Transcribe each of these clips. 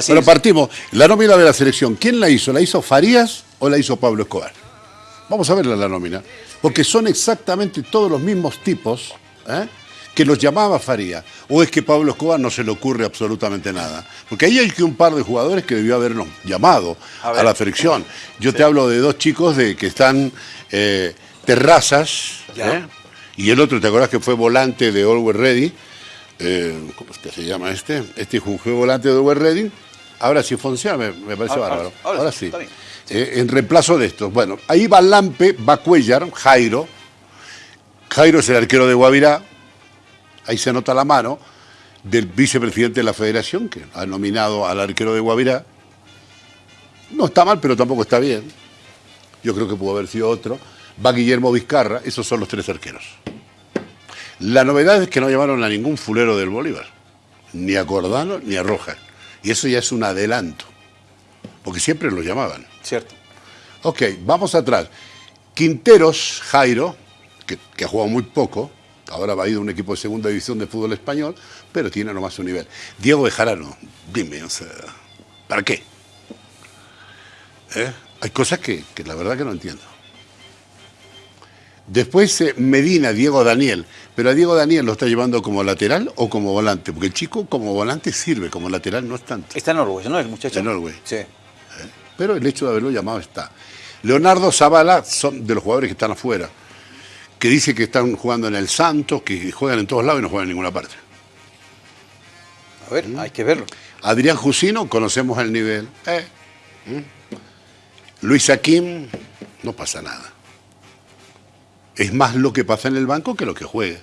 Así Bueno, es. partimos. La nómina de la selección, ¿quién la hizo? ¿La hizo Farías o la hizo Pablo Escobar? Vamos a verla la nómina. Porque son exactamente todos los mismos tipos ¿eh? que los llamaba Farías. ¿O es que Pablo Escobar no se le ocurre absolutamente nada? Porque ahí hay que un par de jugadores que debió habernos llamado A la selección. Yo te hablo de dos chicos de que están eh, terrazas. ¿eh? Y el otro, ¿te acordás que fue volante de Always Ready? Eh, ¿Cómo es que se llama este? Este fue volante de Always Ready. Ahora sí funciona, me, me parece Ahora- bárbaro. ahora Ahora, sí, sí. está bien. Eh, en reemplazo de estos. Bueno, ahí va Lampe, va Cuellar, Jairo. Jairo es el arquero de Guavirá. Ahí se nota la mano del vicepresidente de la federación, que ha nominado al arquero de Guavirá. No está mal, pero tampoco está bien. Yo creo que pudo haber sido otro. Va Guillermo Vizcarra, esos son los tres arqueros. La novedad es que no llamaron a ningún fulero del Bolívar, ni a Cordano ni a Rojas. Y eso ya es un adelanto, porque siempre los llamaban. Cierto. Ok, vamos atrás. Quinteros, Jairo, que, que ha jugado muy poco, ahora va a ir a un equipo de segunda división de fútbol español, pero tiene nomás su nivel. Diego Bejarano, dime, o sea, ¿para qué? ¿Eh? Hay cosas que, que la verdad que no entiendo. Después eh, Medina, Diego Daniel, pero a Diego Daniel lo está llevando como lateral o como volante, porque el chico como volante sirve, como lateral no es tanto. Está en Norway, ¿no? El muchacho. En Norway. Sí. Pero el hecho de haberlo llamado está. Leonardo Zavala son de los jugadores que están afuera, que dice que están jugando en el Santos, que juegan en todos lados y no juegan en ninguna parte. A ver, hay que verlo. Adrián Jusino, conocemos el nivel. Eh. ¿Mm? Luis Aquim, no pasa nada. Es más lo que pasa en el banco que lo que juega.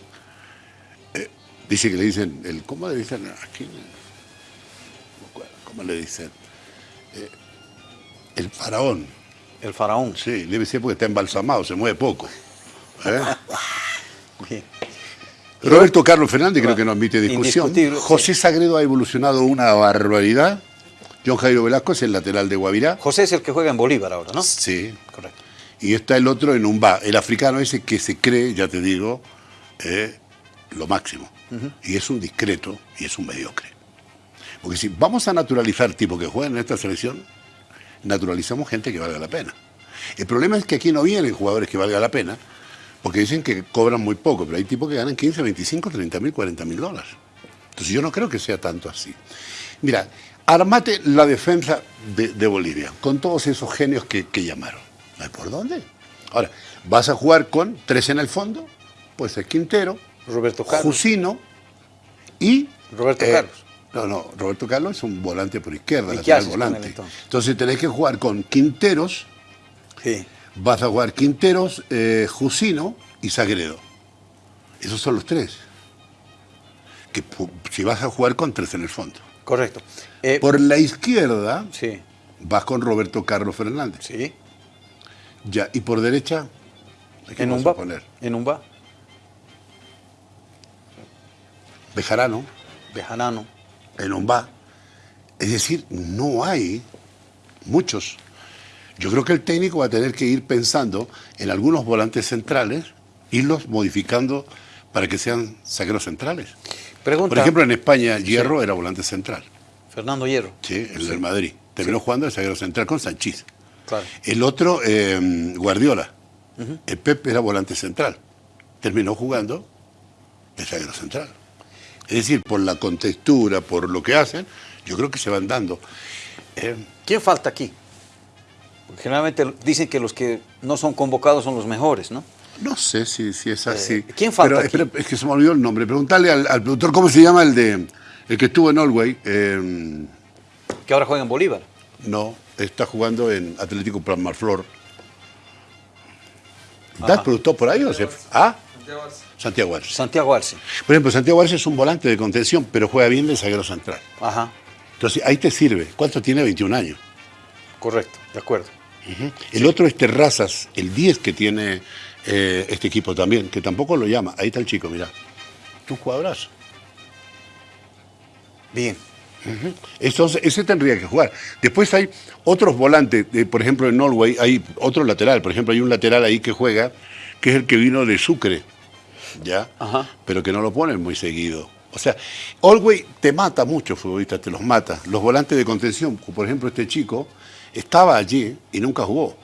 Eh, dice que le dicen, el, ¿cómo le dicen aquí? ¿Cómo le dicen? Eh, el faraón. El faraón. Sí, debe ser porque está embalsamado, se mueve poco. ¿Eh? Bien. Roberto Carlos Fernández creo que no admite discusión. José Sagredo ha evolucionado una barbaridad. John Jairo Velasco es el lateral de Guavirá. José es el que juega en Bolívar ahora, ¿no? Sí. Correcto. Y está el otro en Umba, el africano ese que se cree, ya te digo, eh, lo máximo. Y es un discreto y es un mediocre. Porque si vamos a naturalizar tipos que juegan en esta selección, naturalizamos gente que valga la pena. El problema es que aquí no vienen jugadores que valga la pena, porque dicen que cobran muy poco, pero hay tipos que ganan 15, 25, 30 mil, 40 mil dólares. Entonces yo no creo que sea tanto así. Mira, armate la defensa de, de Bolivia, con todos esos genios que, que llamaron. ¿No hay por dónde? Ahora, vas a jugar con tres en el fondo, pues es Quintero, Roberto Carlos. Jusino y... Roberto Carlos. No, no, Roberto Carlos es un volante por izquierda, ¿Y qué lateral volante. entonces? entonces tenés que jugar con Quinteros, Sí. vas a jugar Quinteros, eh, Jusino y Sagredo. Esos son los tres. Que si vas a jugar con tres en el fondo. Correcto. Eh, Por la izquierda Sí. vas con Roberto Carlos Fernández. Sí. Ya, y por derecha, ¿a quién En vas un a va. poner? En un va. Bejarano, Bejanano. en Ombá. Es decir, no hay muchos. Yo creo que el técnico va a tener que ir pensando en algunos volantes centrales, irlos modificando para que sean saqueros centrales. Pregunta. Por ejemplo, en España, Hierro era volante central, Fernando Hierro. ¿sí? el del Madrid. Terminó jugando de zaguero central con Sanchís. Claro. El otro, eh, Guardiola. El Pep era volante central. Terminó jugando de zaguero central. Es decir, por la contextura, por lo que hacen, yo creo que se van dando. Eh, ¿Quién falta aquí? Porque generalmente dicen que los que no son convocados son los mejores, ¿no? no sé si, si es así. Eh, ¿quién falta Pero, aquí? espera, es que se me olvidó el nombre. Preguntarle al, al productor cómo se llama el de el que estuvo en Norway. Eh, Que ahora juega en Bolívar. No, está jugando en Atlético Plasmarflor. Ajá. ¿Das productor por ahí o se ¿Ah? Santiago Arce. Santiago Arce. Por ejemplo, Santiago Arce es un volante de contención, pero juega bien de zaguero central. Ajá. Entonces, ahí te sirve. ¿Cuánto tiene? 21 años. Correcto. De acuerdo. El otro es Terrazas, el 10 que tiene eh, este equipo también, que tampoco lo llama. Ahí está el chico, mirá. Tu jugadorazo. Bien. Entonces, ese tendría que jugar. Después hay otros volantes, de- por ejemplo, en Norway hay otro lateral. Por ejemplo, hay un lateral ahí que juega, que es el que vino de Sucre, ¿ya? Ajá. Pero que no lo ponen muy seguido. O sea, Olwey te mata mucho, futbolista, te los mata. Los volantes de contención, por ejemplo, este chico estaba allí y nunca jugó.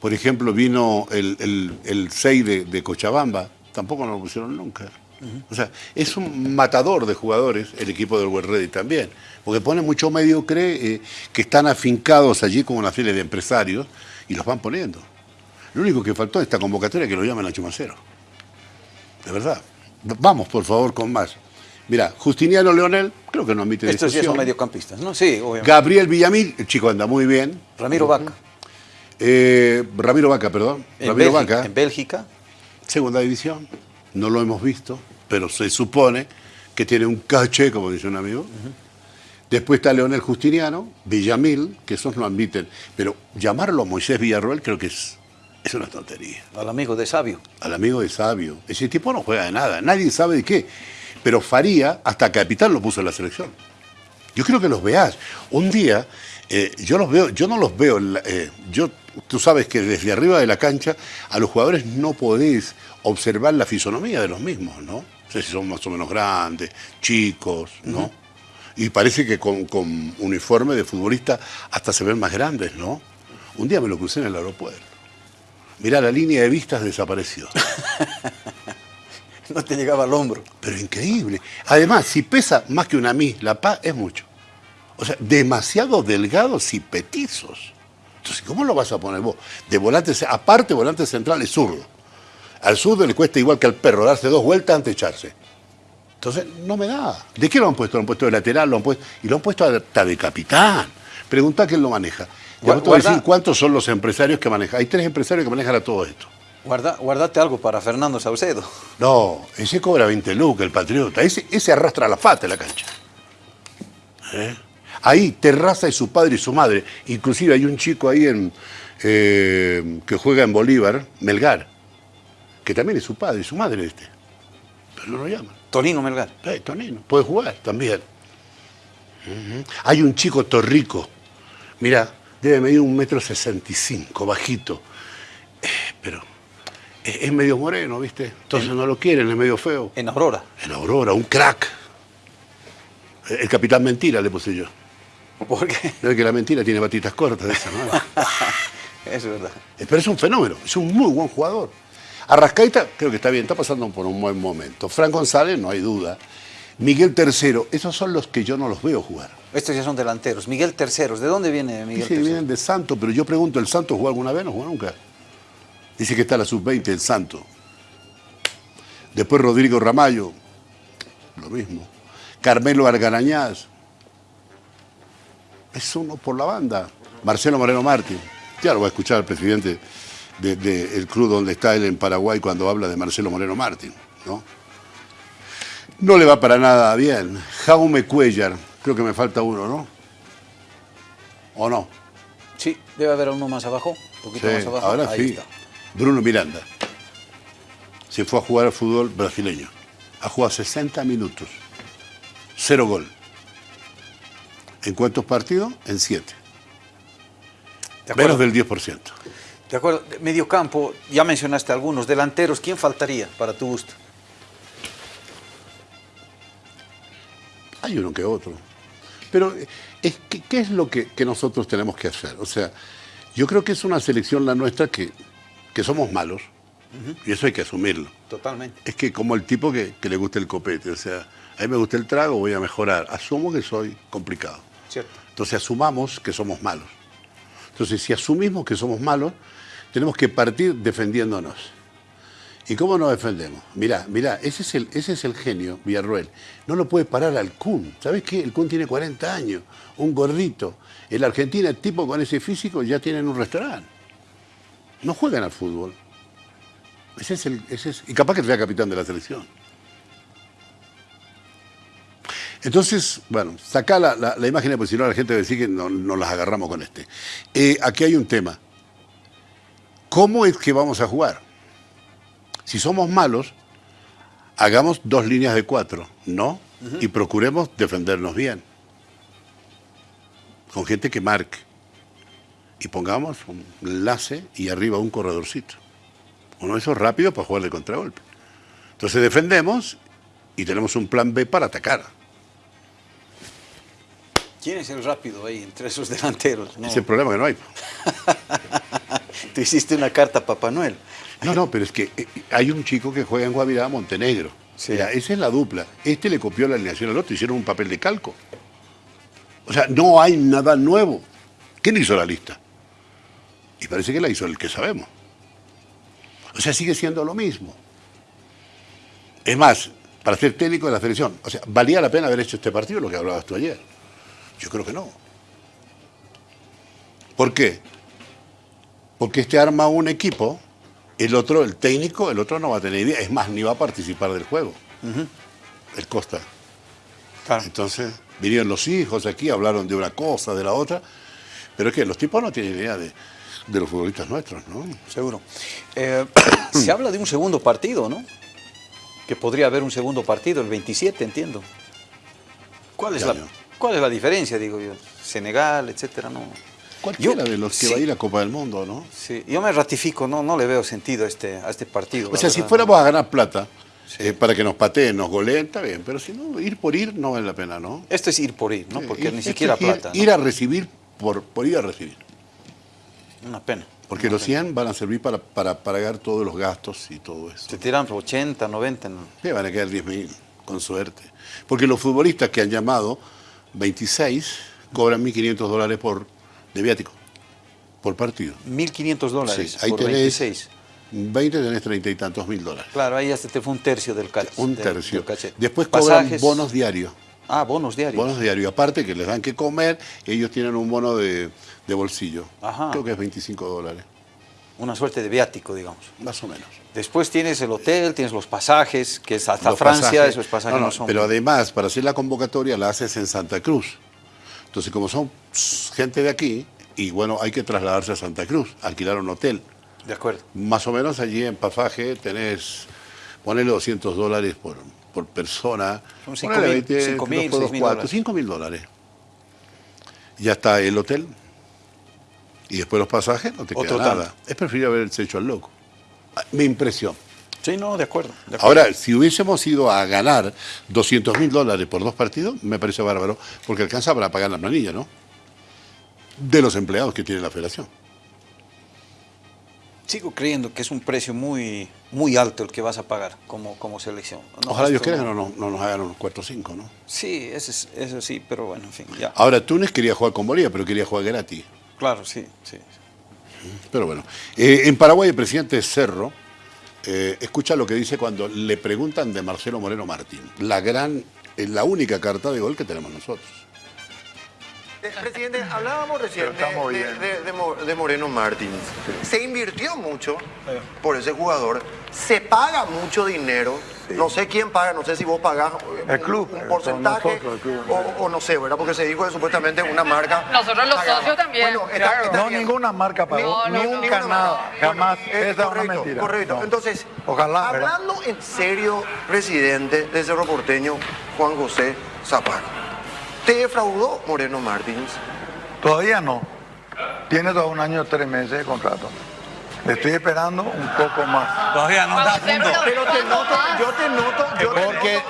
Por ejemplo, vino el, el, 6 de, Cochabamba, tampoco no lo pusieron nunca. O sea, es un matador de jugadores el equipo del World Ready también, porque pone mucho mediocre eh, que están afincados allí como una fila de empresarios y los van poniendo. Lo único que faltó en esta convocatoria es que lo llamen a Chumacero. De verdad. Vamos, por favor, con más. Mira, Justiniano Leonel, creo que no admite Estos ya son mediocampistas, ¿no? Sí, obviamente. Gabriel Villamil, el chico anda muy bien. Ramiro Vaca. Eh, Ramiro Vaca, perdón. En Ramiro Bélgica, Vaca. En Bélgica. Segunda división. No lo hemos visto, pero se supone que tiene un caché, como dice un amigo. Después está Leonel Justiniano, Villamil, que esos no admiten. Pero llamarlo Moisés Villarroel creo que es es una tontería. Al amigo de Sabio. Al amigo de Sabio. Ese tipo no juega de nada, nadie sabe de qué. Pero Faría, hasta capitán lo puso en la selección. Yo creo que los veas. Un día, eh, yo los veo, yo no los veo, eh, yo, tú sabes que desde arriba de la cancha a los jugadores no podés observar la fisonomía de los mismos, ¿no? No sé si son más o menos grandes, chicos, ¿no? Y parece que con, con uniforme de futbolista hasta se ven más grandes, ¿no? Un día me lo crucé en el aeropuerto. Mirá, la línea de vistas desapareció. no te llegaba al hombro. Pero increíble. Además, si pesa más que una mí, la paz es mucho. O sea, demasiado delgados y petizos. Entonces, ¿cómo lo vas a poner vos? De volante, aparte volante central es zurdo. Al zurdo le cuesta igual que al perro darse dos vueltas antes de echarse. Entonces, no me da. ¿De qué lo han puesto? Lo han puesto de lateral, lo han puesto, y lo han puesto hasta de capitán. Pregunta quién lo maneja. Ya te voy a decir cuántos son los empresarios que manejan. Hay tres empresarios que manejan a todo esto. Guarda, guardate algo para Fernando Saucedo. No, ese cobra 20 lucas, el patriota. Ese, ese arrastra la fata en la cancha. ¿Eh? Ahí Terraza y su padre y su madre. Inclusive hay un chico ahí en, eh, que juega en Bolívar, Melgar, que también es su padre y su madre este. Pero no lo llaman. Tonino Melgar. Eh, Tonino, puede jugar también. Hay un chico torrico. Mira, debe medir un metro sesenta y cinco, bajito. Eh, pero es, medio moreno, ¿viste? Entonces no lo quieren, es medio feo. En Aurora. En Aurora, un crack. El capitán mentira le puse yo. ¿Por qué? No es que la mentira tiene batitas cortas de esa, ¿no? es verdad. Eh, pero es un fenómeno, es un muy buen jugador. Arrascaita creo que está bien, está pasando por un buen momento. Fran González, no hay duda. Miguel Tercero, esos son los que yo no los veo jugar. Estos ya son delanteros. Miguel Terceros, ¿de dónde viene Miguel Sí, vienen de Santo, pero yo pregunto, ¿el Santo jugó alguna vez? No jugó nunca. Dice que está la sub-20 el Santo. Después Rodrigo Ramallo, lo mismo. Carmelo Argarañaz, es uno por la banda. Marcelo Moreno Martín, ya lo va a escuchar el presidente del club donde está él en Paraguay cuando habla de Marcelo Moreno Martín, ¿no? No le va para nada bien. Jaume Cuellar, creo que me falta uno, ¿no? ¿O no? Sí, debe haber uno más abajo, un poquito más abajo. Ahora sí. Bruno Miranda. Se fue a jugar al fútbol brasileño. Ha jugado 60 minutos. Cero gol. ¿En cuántos partidos? En siete. Menos del 10%. De acuerdo. Medio campo, ya mencionaste algunos. Delanteros, ¿quién faltaría para tu gusto? Hay uno que otro. Pero, es, ¿qué, es lo que, nosotros tenemos que hacer? O sea, yo creo que es una selección la nuestra que, que somos malos. Y eso hay que asumirlo. Totalmente. Es que como el tipo que, le gusta el copete, o sea, a mí me gusta el trago, voy a mejorar. Asumo que soy complicado. Cierto. Entonces asumamos que somos malos. Entonces, si asumimos que somos malos, tenemos que partir defendiéndonos. ¿Y cómo nos defendemos? Mirá, mirá, ese es el, ese es el genio, Villarruel. No lo puede parar al Kun. ¿Sabes qué? El Kun tiene 40 años, un gordito. En la Argentina, el tipo con ese físico ya tienen un restaurante. No juegan al fútbol. Ese es el, ese es, y capaz que sea capitán de la selección. Entonces, bueno, saca la, la, imagen, porque si no la gente va a decir que no, nos las agarramos con este. Eh, aquí hay un tema. ¿Cómo es que vamos a jugar? Si somos malos, hagamos dos líneas de cuatro, ¿no? Y procuremos defendernos bien. Con gente que marque. Y pongamos un enlace y arriba un corredorcito. Uno de esos rápido para jugar de contragolpe. Entonces defendemos y tenemos un plan B para atacar. ¿Quién es el rápido ahí entre esos delanteros? No. Es el problema que no hay. Te hiciste una carta a Papá Noel. No, no, pero es que eh, hay un chico que juega en Guavirá, Montenegro. Sí. esa es la dupla. Este le copió la alineación al otro, hicieron un papel de calco. O sea, no hay nada nuevo. ¿Quién hizo la lista? Y parece que la hizo el que sabemos. O sea, sigue siendo lo mismo. Es más, para ser técnico de la selección, o sea, ¿valía la pena haber hecho este partido, lo que hablabas tú ayer? Yo creo que no. ¿Por qué? Porque este arma un equipo, el otro, el técnico, el otro no va a tener idea, es más, ni va a participar del juego. El Costa. Entonces, vinieron los hijos aquí, hablaron de una cosa, de la otra, pero es que los tipos no tienen idea de, los futbolistas nuestros, ¿no? Seguro. Eh, se habla de un segundo partido, ¿no? Que podría haber un segundo partido, el 27, entiendo. ¿Cuál es, la, ¿cuál es la diferencia, digo yo? Senegal, etcétera, ¿no? Cualquiera de los que va a ir a Copa del Mundo, ¿no? Sí, yo me ratifico, no, no le veo sentido a este, a este partido. O sea, si fuéramos a ganar plata, eh, para que nos pateen, nos goleen, está bien, pero si no, ir por ir no vale la pena, ¿no? Esto es ir por ir, ¿no? Porque ni siquiera plata. Ir, a recibir por, por ir a recibir. Una pena. Porque los 100 van a servir para, para, pagar todos los gastos y todo eso. Se tiran 80, 90. ¿no? Sí, van a quedar 10 mil, con suerte. Porque los futbolistas que han llamado, 26, cobran 1.500 dólares por, de viático, por partido. 1.500 dólares sí, ahí por tenés, 26. 20 tenés 30 y tantos mil dólares. Claro, ahí hasta te fue un tercio del cachete. Un tercio. Después cobran bonos diarios. Ah, bonos diarios. Bonos diarios. Aparte que les dan que comer, ellos tienen un bono de, bolsillo. Ajá. Creo que es 25 dólares. Una suerte de viático, digamos. Más o menos. Después tienes el hotel, tienes los pasajes, que es hasta Francia, esos pasajes no, son. Pero además, para hacer la convocatoria la haces en Santa Cruz. Entonces, como son gente de aquí, y bueno, hay que trasladarse a Santa Cruz, alquilar un hotel. De acuerdo. Más o menos allí en pasaje tenés, ponele 200 dólares por, por persona. Son 5 mil, 5 mil, 6 mil dólares. 5 mil dólares. Ya está el hotel. Y después los pasajes, no te queda nada. Es preferible haberse hecho al loco. Ah, mi impresión. Sí, no, de acuerdo, Ahora, si hubiésemos ido a ganar 200 mil dólares por dos partidos, me parece bárbaro, porque alcanza para pagar la planilla, ¿no? De los empleados que tiene la federación sigo creyendo que es un precio muy, muy alto el que vas a pagar como, como selección. Ojalá Dios quiera que no, no, nos hagan unos 4 o 5, ¿no? Sí, eso, eso sí, pero bueno, en fin, ya. Ahora, Túnez quería jugar con Bolivia, pero quería jugar gratis. Claro, sí, sí. Pero bueno, eh, en Paraguay el presidente Cerro eh, escucha lo que dice cuando le preguntan de Marcelo Moreno Martín, la gran, eh, la única carta de gol que tenemos nosotros. Presidente, hablábamos recién de, Moreno Martins. Se invirtió mucho por ese jugador, se paga mucho dinero. No sé quién paga, no sé si vos pagás el club, un, porcentaje o, no sé, ¿verdad? Porque se dijo que supuestamente una marca. Nosotros los socios también. no, ninguna marca pagó, nunca nada, jamás. Eh, Esa correcto, es una mentira. Correcto. Entonces, Ojalá, hablando en serio, presidente de Cerro Porteño, Juan José Zapata. ¿Te defraudó Moreno Martins? Todavía no. Tiene todo un año, tres meses de contrato. Le estoy esperando un poco más. Todavía no está Pero te noto, yo te noto, yo Porque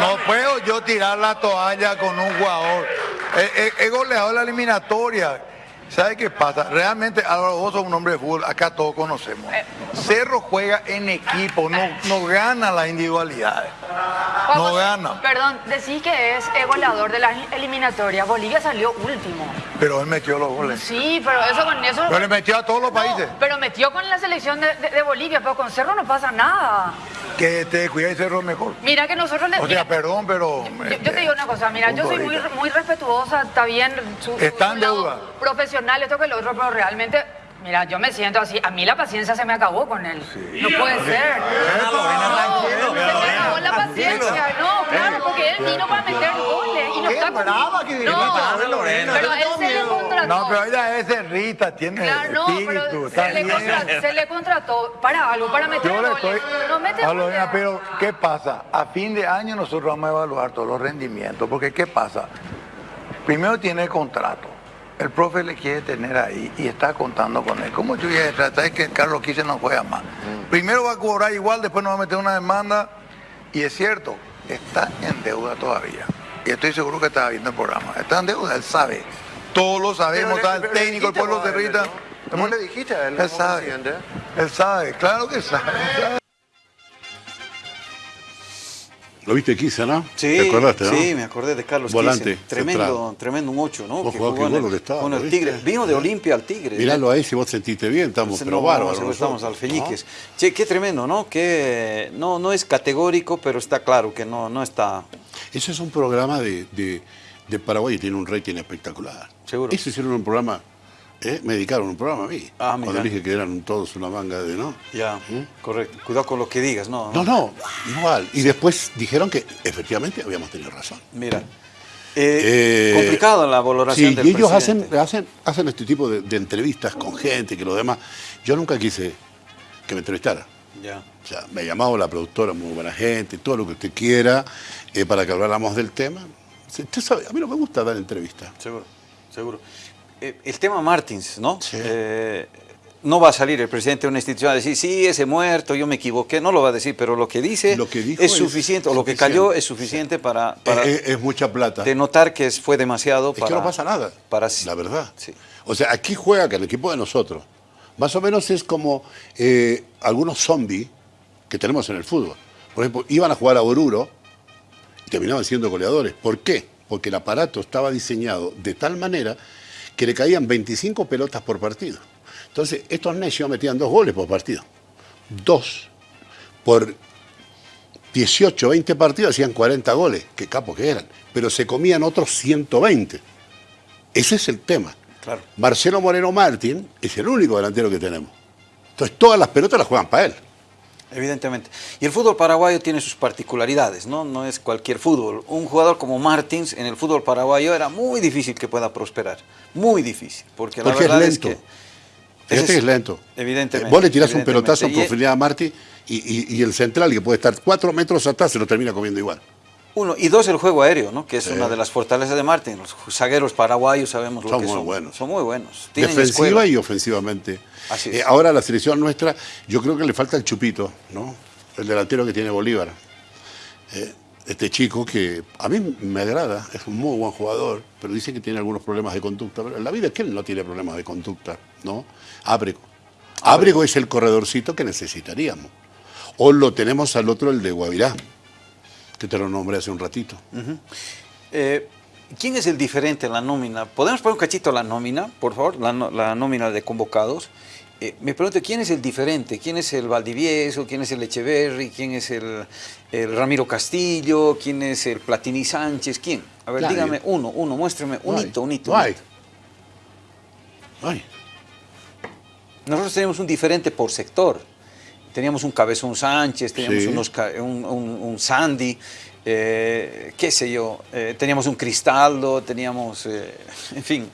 no puedo yo tirar la toalla con un jugador. He, he goleado la eliminatoria ¿Sabe qué pasa? Realmente Álvaro, vos sos un hombre de fútbol, acá todos conocemos. Eh. Cerro juega en equipo, no, no gana las individualidades. No gana. Perdón, decís que es goleador de la eliminatoria. Bolivia salió último. Pero él metió los goles. Sí, pero eso con eso. Pero le metió a todos los países. Pero metió con la selección de, Bolivia, pero con Cerro no pasa nada. Que te cuidáis Cerro mejor. Mira que nosotros le. O sea, perdón, pero. Yo, te digo una cosa, mira, yo soy muy, muy respetuosa, está bien. Su, Está en deuda. Profesional, esto que lo otro, pero realmente Mira, yo me siento así. A mí la paciencia se me acabó con él. No puede ser. No, se me acabó la paciencia. No, claro, porque él vino para meter goles. Y no está brava que No, pero él se le contrató. No, pero ella es Rita, tiene claro, no, Pero se, le contrató, se le contrató para algo, para meter goles. No mete goles. Pero, ¿qué pasa? A fin de año nosotros vamos a evaluar todos los rendimientos. Porque, ¿qué pasa? Primero tiene el contrato el profe le quiere tener ahí y está contando con él. ¿Cómo yo voy a tratar? Es que Carlos Quise no juega más. Mm. Primero va a cobrar igual, después nos va a meter una demanda Y es cierto, está en deuda todavía. Y estoy seguro que estaba viendo el programa. Está en deuda, él sabe. Todos lo sabemos, está el técnico, el pueblo de Rita. ¿Cómo le dijiste a él? Él sabe. Él sabe, claro que sabe. ¿Lo viste Kisa, no? Sí, ¿Te acordaste, no? sí, me acordé de Carlos Volante. Tremendo, central. tremendo un 8, ¿no? Vos Que jugó en el- estaba, con el ¿lo Tigre. viste? Vino de Olimpia al Tigre. Míralo ahí, si vos sentiste bien, estamos, pero no, bárbaros. no, estamos alfeñiques. Che, qué tremendo, ¿no? Que no, no es categórico, pero está claro que no, no está... ¿no? Ese es un programa de, de, de Paraguay y tiene un rating espectacular. Seguro. Ese hicieron un programa, ¿eh? me dedicaron un programa a mí. Ah, Cuando dije que eran todos una manga de, ¿no? Ya, correcto. Cuidado con lo que digas, ¿no? No, no, igual. Y después dijeron que efectivamente habíamos tenido razón. Mira. Eh, Eh, complicado la valoración Sí, del y ellos hacen, presidente. hacen, hacen este tipo de, de entrevistas con gente, que lo demás. Yo nunca quise que me entrevistara. Ya, O sea, me llamaba la productora, muy buena gente, todo lo que usted quiera, eh, para que habláramos del tema. Usted sabe, a mí no me gusta dar entrevistas. seguro, seguro. Eh, el tema Martins, ¿no? Sí. Eh, no va a salir el presidente de una institución a decir, sí, ese muerto, yo me equivoqué, no lo va a decir, pero lo que dice Lo que dijo es es suficiente, o lo que cayó es suficiente para, para Es, mucha plata. denotar que fue demasiado Es para... que no pasa nada, Para, la verdad. Sí. O sea, aquí juega que el equipo de nosotros, más o menos es como eh, algunos zombies que tenemos en el fútbol. Por ejemplo, iban a jugar a Oruro y terminaban siendo goleadores. ¿Por qué? Porque el aparato estaba diseñado de tal manera que le caían 25 pelotas por partido. Entonces, estos necios metían dos goles por partido. Dos. Por 18, 20 partidos hacían 40 goles. Qué capos que eran. Pero se comían otros 120. Ese es el tema. Claro. Marcelo Moreno Martín es el único delantero que tenemos. Entonces todas las pelotas las juegan para él. Evidentemente. Y el fútbol paraguayo tiene sus particularidades, ¿no? No es cualquier fútbol. Un jugador como Martins en el fútbol paraguayo era muy difícil que pueda prosperar. Muy difícil. Porque, la Porque es verdad lento. es que. Que es lento. Evidentemente. Eh, Vos le tirás un pelotazo Y- profundidad a Martí y, y- y el central, que puede estar cuatro metros atrás, se lo termina comiendo igual. Uno, y dos, el juego aéreo, ¿no? Que es una de las fortalezas de Martín. Los zagueros paraguayos sabemos lo Son que muy son. buenos. Son muy buenos. Tienen Defensiva escuela. y ofensivamente. Así es. Eh, ahora la selección nuestra, yo creo que le falta el chupito, ¿no? El delantero que tiene Bolívar. Eh, este chico que a mí me agrada, es un muy buen jugador, pero dice que tiene algunos problemas de conducta. Pero la vida es que él no tiene problemas de conducta, ¿no? Ábrego. Ábrego es el corredorcito que necesitaríamos. O lo tenemos al otro, el de Guavirá, que te lo nombré hace un ratito. Eh, ¿Quién es el diferente en la nómina? ¿Podemos poner un cachito la nómina, por favor? La, nómina de convocados. Eh, me pregunto, ¿quién es el diferente? ¿Quién es el Valdivieso? ¿Quién es el Echeverry? ¿Quién es el, el Ramiro Castillo? ¿Quién es el Platini Sánchez? ¿Quién? A ver, dígame uno, uno, muéstrame, un No hito, un hito. No hay. Nosotros teníamos un diferente por sector. Teníamos un Cabezón Sánchez, teníamos Sí. unos un, un- un Sandy, eh, qué sé yo, eh, teníamos un Cristaldo, teníamos, eh, en fin.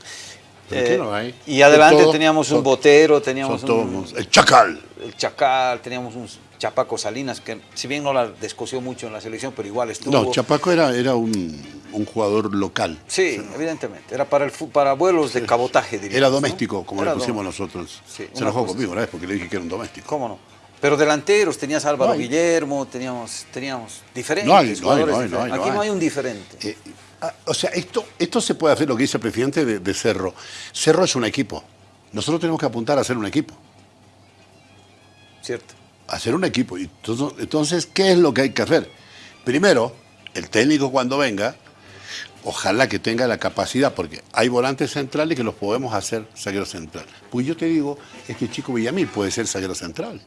Y adelante teníamos un son- Botero, teníamos un, El Chacal. el Chacal, teníamos un Chapaco Salinas, que si bien no la descoció mucho en la selección, pero igual estuvo. No, Chapaco era, era un, un jugador local. Sí, evidentemente. Era para, el, para vuelos de cabotaje, diríamos. Era ¿no? doméstico, como Era le pusimos nosotros. Sí, Se enojó cosa conmigo una vez porque le dije que era un doméstico. ¿Cómo no? Pero delanteros, tenías Álvaro No. Guillermo, teníamos, teníamos diferentes No hay, jugadores no hay, hay, Aquí no hay. un diferente. Eh, ah, o sea, esto, esto se puede hacer lo que dice el presidente de, de Cerro. Cerro es un equipo. Nosotros tenemos que apuntar a ser un equipo. ¿Cierto? A ser un equipo. Entonces, ¿qué es lo que hay que hacer? Primero, el técnico cuando venga, ojalá que tenga la capacidad, porque hay volantes centrales que los podemos hacer zaguero central. Pues yo te digo, este chico Villamil puede ser zaguero central,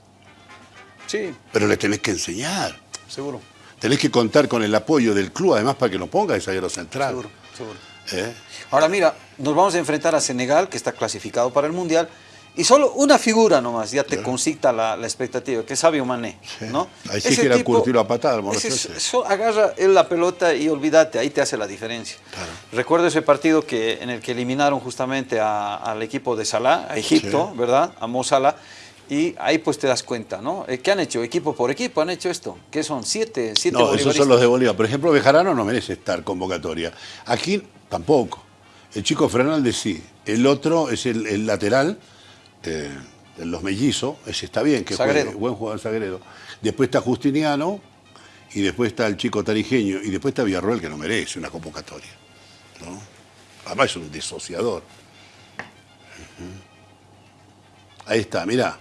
Sí, pero le tenés que enseñar. seguro. Tenés que contar con el apoyo del club, además, para que lo ponga de zaguero central. Seguro, seguro. ¿Eh? Ahora mira, nos vamos a enfrentar a Senegal, que está clasificado para el Mundial, y solo una figura nomás ya te concita la, la expectativa, que es Sabio Mané, Sí. ¿no? Ahí sí que era curtirlo a patada, ese ese. agarra él la pelota y olvídate, ahí te hace la diferencia. Claro. Recuerdo ese partido que, en el que eliminaron justamente a- al equipo de Salah, a Egipto, Sí. ¿verdad? A Mo Salah. Y ahí pues te das cuenta, ¿no? Eh, ¿Qué han hecho? Equipo por equipo han hecho esto. ¿Qué son? Siete, siete No, esos son los de Bolívar. Por ejemplo, Bejarano no merece estar convocatoria. Aquí tampoco. El chico Fernández sí. El otro es el, el lateral, eh, los mellizos, ese está bien, que Sagredo. juegue, buen jugador Sagredo. Después está Justiniano y después está el chico tarijeño, y después está Villarroel, que no merece una convocatoria. ¿no? Además es un disociador. Ahí está, mirá.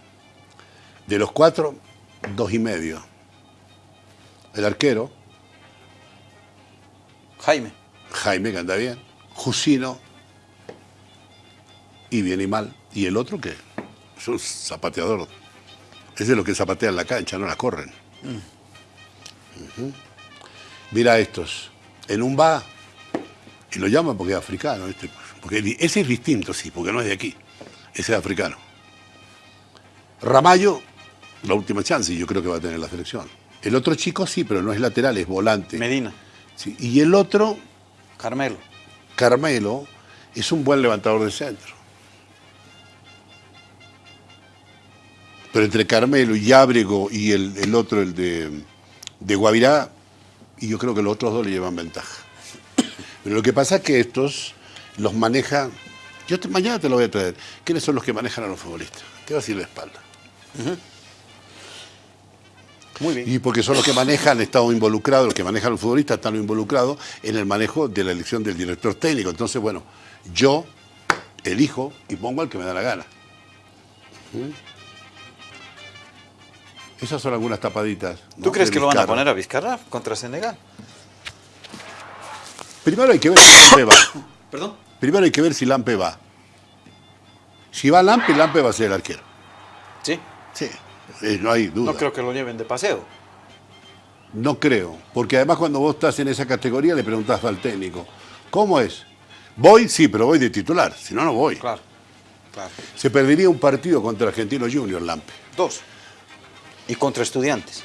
De los cuatro, dos y medio. El arquero. Jaime. Jaime, que anda bien. Jusino. Y bien y mal. Y el otro que es un zapateador. Es de los que zapatean la cancha, no la corren. Mira estos. En un va, y lo llaman porque es africano, este, porque ese es distinto, sí, porque no es de aquí. Ese es africano. Ramallo, la última chance, y yo creo que va a tener la selección. El otro chico sí, pero no es lateral, es volante. Medina. Sí, Y el otro, Carmelo. Carmelo, es un buen levantador de centro. Pero entre Carmelo y Ábrego y el, el otro, el de, de Guavirá, y yo creo que los otros dos le llevan ventaja. Pero lo que pasa es que estos los maneja. Yo te- mañana te lo voy a traer. ¿Quiénes son los que manejan a los futbolistas? Te va a decir la espalda. Muy bien. Y porque son los que manejan, han estado involucrados, los que manejan los futbolistas están involucrados en el manejo de la elección del director técnico. Entonces, bueno, yo elijo y pongo al que me da la gana. ¿Mm? Esas son algunas tapaditas. ¿no? ¿Tú crees que lo van a poner a Vizcarra contra Senegal? Primero hay que ver si Lampe va. ¿Perdón? Primero hay que ver si Lampe va. Si va Lampe, Lampe va a ser el arquero. Sí. Sí, eh, no hay duda. No creo que lo lleven de paseo. No creo, porque además cuando vos estás en esa categoría le preguntás al técnico, ¿cómo es? Voy, sí, pero voy de titular, si no, no voy. Claro. Claro. Se perdería un partido contra Argentino Junior, Lampe. Dos. Y contra estudiantes.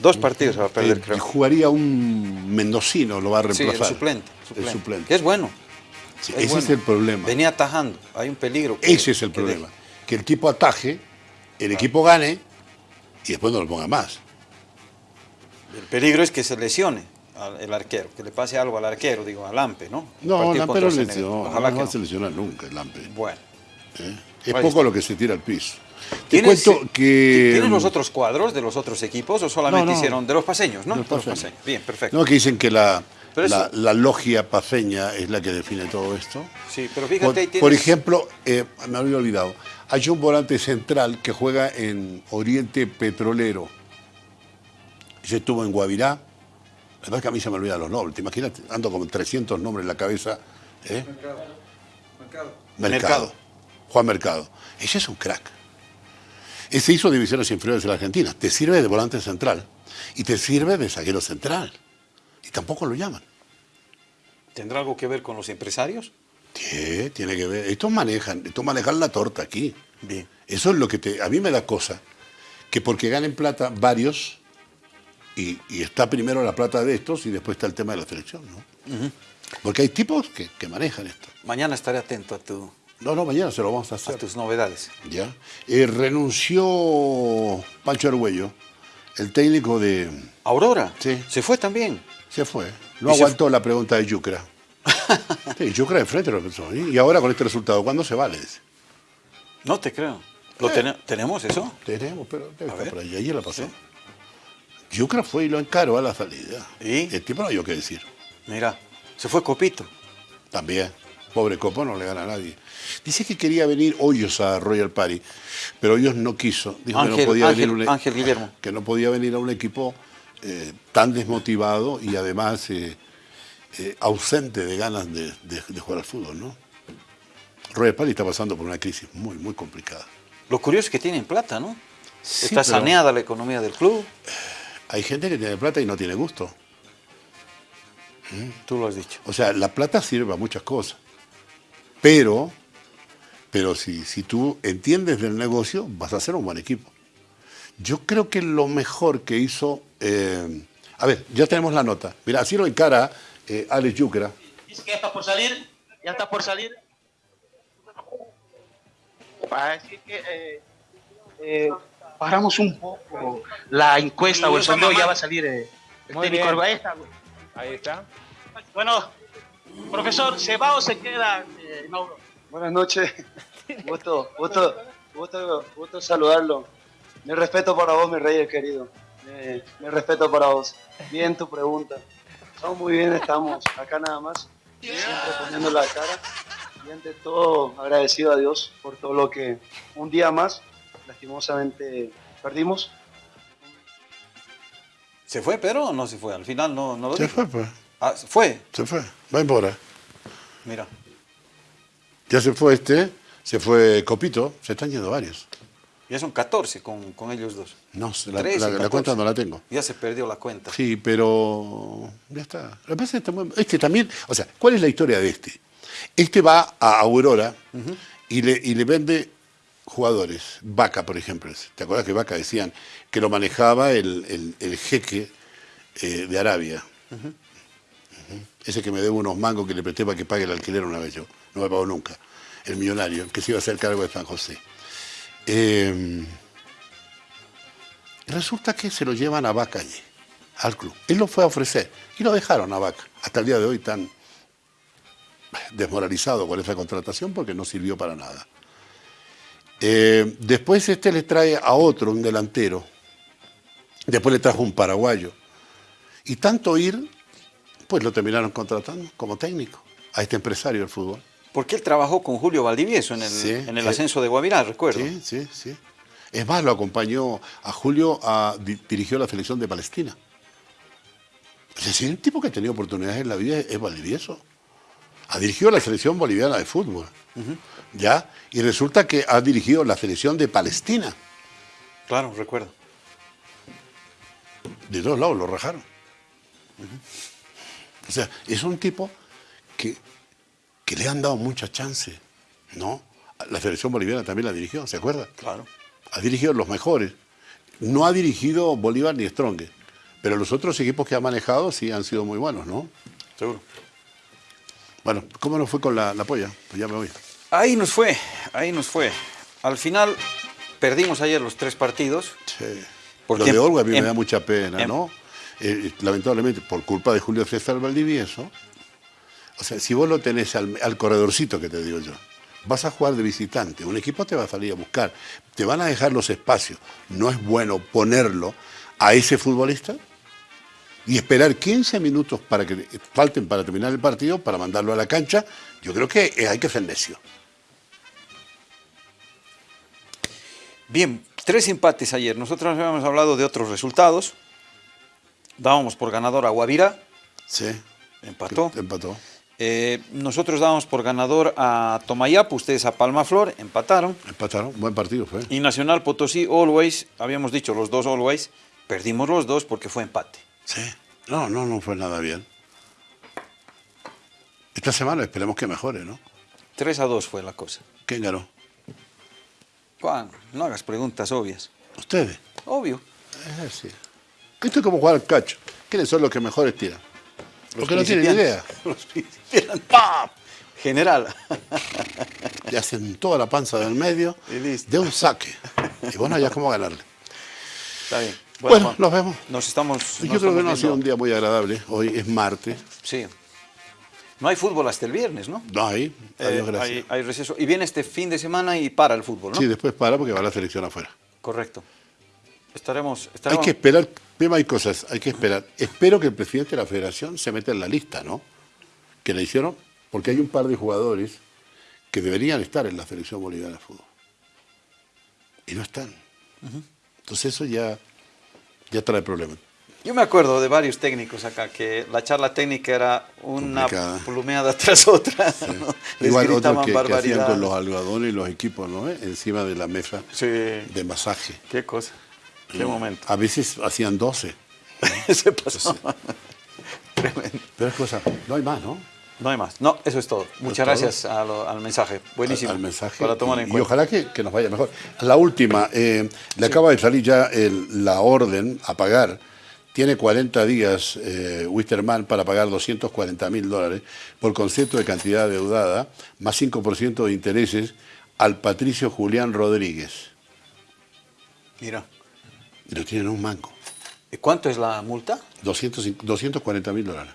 Dos partidos se va a perder, Eh, creo. jugaría un mendocino, lo va a Sí, reemplazar. el suplente. El suplente. Que es bueno. Sí, Es ese bueno. es el problema. Venía atajando. Hay un peligro. que- Ese es el que problema. deje. Que el tipo ataje, el equipo gane y después no lo ponga más. El peligro es que se lesione al- el arquero, que le pase algo al arquero, digo, al Lampe, ¿no? No, Lampe no, Ojalá no que va a no. seleccionar nunca el Lampe. Bueno. ¿eh? Es poco está. lo que se tira al piso. Te ¿Tienes, cuento que... ¿Tienes los otros cuadros de los otros equipos o solamente No, no. hicieron de los paseños, no? De los De los paseños. Bien, perfecto. No, que dicen que la, Pero la, eso- la logia paseña es la que define todo esto. Sí, pero fíjate, Por, tienes... por ejemplo, eh, me había olvidado, hay un volante central que juega en Oriente Petrolero. Ese estuvo en Guavirá. La verdad es que a mí se me olvidan los nombres. ¿Te imaginas? Ando con 300 nombres en la cabeza. ¿eh? Mercado. Mercado. Juan Mercado. Ese es un crack. Ese hizo divisiones inferiores de la Argentina. Te sirve de volante central y te sirve de zaguero central. Y tampoco lo llaman. ¿Tendrá algo que ver con los empresarios? Tiene que ver. Estos manejan, estos manejan la torta aquí. Bien. Eso es lo que te, a mí me da cosa. Que porque ganen plata varios, y, y está primero la plata de estos y después está el tema de la selección, ¿no? Porque hay tipos que, que manejan esto. Mañana estaré atento a, tu, No, no, mañana se lo vamos a a hacer. tus novedades. ¿Ya? Eh, renunció Pancho Argüello, el técnico de... ¿Aurora? Sí. ¿Se fue también? Se fue. No ¿Y se aguantó la pregunta de Yucra. Sí, Yucra de frente lo pensó. ¿eh? Y ahora con este resultado, ¿cuándo se va? Le dice. No te creo. ¿Lo tene- ¿Tenemos eso? Tenemos, pero debe A estar ver. por ahí. Ayer la pasó. Yucra fue y lo encaró a la salida. ¿Y? El tipo no hay que decir. Mira, se fue Copito. También. Pobre Copo no le gana a nadie. Dice que quería venir Hoyos a Royal Party, pero Hoyos no quiso. Dijo que no podía Ángel- venir a un, Ángel Guillermo. Que no podía venir a un equipo eh, tan desmotivado y además eh, eh, ausente de ganas de, de- de jugar al fútbol, ¿no? Royal Party está pasando por una crisis muy, muy complicada. Lo curioso es que tienen plata, ¿no? Sí, Está saneada la economía del club. Hay gente que tiene plata y no tiene gusto. Tú lo has dicho. O sea, la plata sirve para muchas cosas. Pero, pero si, si tú entiendes del negocio, vas a hacer un buen equipo. Yo creo que lo mejor que hizo. eh, a ver, ya tenemos la nota. Mira, así lo encara eh, Alex Yucra. Dice que ya está por salir, ya está por salir. Para decir que eh, eh, paramos un poco la encuesta o el sondeo, ya va a salir eh, el Muy técnico bien. Arbaeta. Ahí está. Bueno, profesor, ¿se va o se queda? Eh, Mauro? Buenas noches. Gusto, gusto, gusto, gusto saludarlo. Mi respeto para vos, mi rey querido. Eh, mi respeto para vos. Bien tu pregunta. Estamos muy bien, estamos acá nada más, siempre poniendo la cara. Y ante todo, agradecido a Dios por todo lo que un día más, lastimosamente, perdimos. ¿Se fue pero o no se fue? Al final no, no lo Se dijo. fue, pues. Ah, ¿se fue? Se fue. Va embora. Mira. Ya se fue este, se fue Copito, se están yendo varios. Ya son 14 con, con ellos dos. No, la, 13, la- la 14. cuenta no la tengo. Ya se perdió la cuenta. Sí, pero ya está. Lo que pasa es que este también, o sea, ¿cuál es la historia de este? Este va a Aurora y, le, y le vende jugadores. Vaca, por ejemplo. ¿Te acuerdas que Vaca decían que lo manejaba el, el- el jeque eh, de Arabia? Ese que me debe unos mangos que le presté para que pague el alquiler una vez yo. No me pagó nunca. El millonario, que se iba a hacer cargo de San José. Eh, Resulta que se lo llevan a Vaca allí, al club. Él lo fue a ofrecer y lo dejaron a Vaca. Hasta el día de hoy tan desmoralizado con esa contratación porque no sirvió para nada. Eh, después este le trae a otro, un delantero. Después le trajo un paraguayo. Y tanto ir, pues lo terminaron contratando como técnico a este empresario del fútbol. Porque él trabajó con Julio Valdivieso en el, Sí, en el sí. ascenso de Guavirá, recuerdo. Sí, sí, sí. Es más, lo acompañó a Julio, a, di- dirigió la selección de Palestina. Es decir, un tipo que ha tenido oportunidades en la vida es Valdivieso. Ha dirigido la selección boliviana de fútbol. ¿Ya? Y resulta que ha dirigido la selección de Palestina. Claro, recuerdo. De todos lados lo rajaron. O sea, es un tipo que, que le han dado mucha chance, ¿no? La selección boliviana también la dirigió, ¿se acuerda? Claro. Ha dirigido los mejores. No ha dirigido Bolívar ni Strong, pero los otros equipos que ha manejado sí han sido muy buenos, ¿no? Seguro. Bueno, ¿cómo nos fue con la, la polla? Pues ya me voy. Ahí nos fue, ahí nos fue. Al final perdimos ayer los tres partidos. Sí. Porque Lo de Olga a mí me en- da mucha pena, en- ¿no? Eh, lamentablemente, por culpa de Julio César Valdivieso, o sea, si vos lo tenés al, al corredorcito que te digo yo, vas a jugar de visitante, un equipo te va a salir a buscar, te van a dejar los espacios, no es bueno ponerlo a ese futbolista y esperar 15 minutos para que falten para terminar el partido, para mandarlo a la cancha, yo creo que eh, hay que ser necio. Bien, tres empates ayer. Nosotros habíamos hablado de otros resultados. Dábamos por ganador a Guavirá, Sí. empató. Empató. Eh, nosotros dábamos por ganador a Tomayapo, ustedes a Palmaflor, empataron. Empataron. Buen partido fue. Y Nacional Potosí, Always, habíamos dicho los dos Always, perdimos los dos porque fue empate. Sí. No, no, no fue nada bien. Esta semana esperemos que mejore, ¿no? 3 a 2 fue la cosa. ¿Quién ganó? Juan, no hagas preguntas obvias. Ustedes. Obvio. Es así. Esto es como jugar al cacho. ¿Quiénes son los que mejores tiran? Los que no tienen idea. Los principiantes. ¡Pam! General. Y hacen toda la panza del medio Y listo. de un saque. Y bueno, ya cómo ganarle. Está bien. Bueno, Juan, nos vemos. Nos estamos. Yo nos creo que no ha sido un día muy agradable. Hoy es martes. Sí. No hay fútbol hasta el viernes, ¿no? No hay. Eh, Adiós, gracias. hay, hay receso. Y viene este fin de semana y para el fútbol, ¿no? Sí, después para porque va la selección afuera. Correcto. Estaremos. Hay que esperar, Pema, hay cosas, hay que esperar. Espero que el presidente de la federación se meta en la lista, ¿no? Que le hicieron, porque hay un par de jugadores que deberían estar en la selección boliviana de fútbol. Y no están. Entonces eso ya, ya trae problemas. Yo me acuerdo de varios técnicos acá que la charla técnica era una Complicada. plumeada tras otra. ¿no? Les Igual gritaban que, que hacían barbaridades. con los algodones y los equipos, ¿no? ¿Eh? Encima de la mesa Sí. de masaje. Qué cosa. Qué ¿no? momento. A veces hacían 12. Se pasó. Tremendo. Pero es cosa, no hay más, ¿no? No hay más. No, eso es todo. Muchas gracias lo- al mensaje. Buenísimo. al mensaje. Para tomar en y, y cuenta. ojalá que, que nos vaya mejor. La última, eh, le acaba de salir ya el- la orden a pagar. Tiene 40 días eh, Wisterman para pagar 240 mil dólares por concepto de cantidad deudada, más 5% de intereses al Patricio Julián Rodríguez. Mira. Y lo tienen en un manco. ¿Y ¿Cuánto es la multa? 200 240 mil dólares.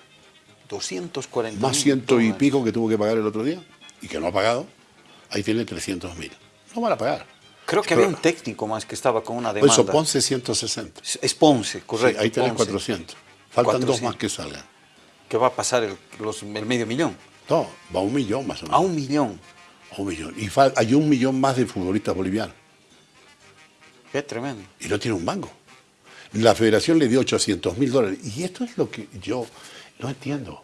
240 Más ciento y pico que tuvo que pagar el otro día y que no ha pagado. Ahí tiene 300 mil. No van a pagar. Creo que Pero- había un técnico más que estaba con una Por demanda. eso Ponce 160. Es- Ponce, Sí, correcto. ahí tenés Ponce. 400. Faltan 400. dos más que salgan. Que va a pasar el, los- el medio millón. No, va a un millón más o menos. A un millón. A un millón. Y hay un millón más de futbolistas bolivianos. Qué tremendo. Y no tiene un mango. La federación le dio 800 mil dólares. Y esto es lo que yo no entiendo.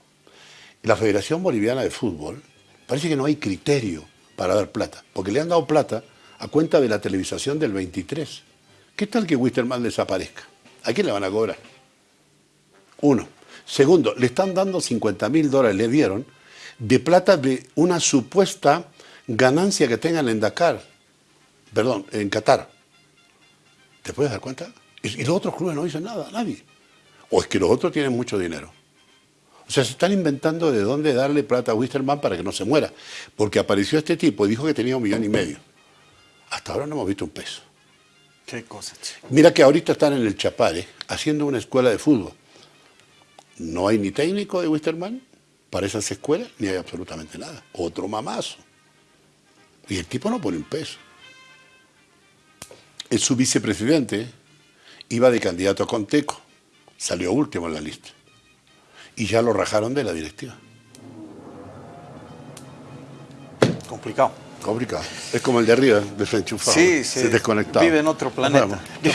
La Federación Boliviana de Fútbol parece que no hay criterio para dar plata. Porque le han dado plata a cuenta de la televisación del 23. ¿Qué tal que Wisterman desaparezca? ¿A quién le van a cobrar? Uno. Segundo, le están dando 50 mil dólares, le dieron, de plata de una supuesta ganancia que tengan en Dakar. Perdón, en Qatar. ¿Te puedes dar cuenta? Y, y los otros clubes no dicen nada, nadie. O es que los otros tienen mucho dinero. O sea, se están inventando de dónde darle plata a Wisterman para que no se muera. Porque apareció este tipo y dijo que tenía un millón y medio. Hasta ahora no hemos visto un peso. Qué cosa, che. Mira que ahorita están en el Chapare haciendo una escuela de fútbol. No hay ni técnico de Wisterman para esas escuelas, ni hay absolutamente nada. Otro mamazo. Y el tipo no pone un peso. Es su vicepresidente, iba de candidato a Conteco, salió último en la lista. Y ya lo rajaron de la directiva. Complicado. Complicado. Es como el de arriba, desenchufado. Sí, se sí. desconectado. Vive en otro planeta.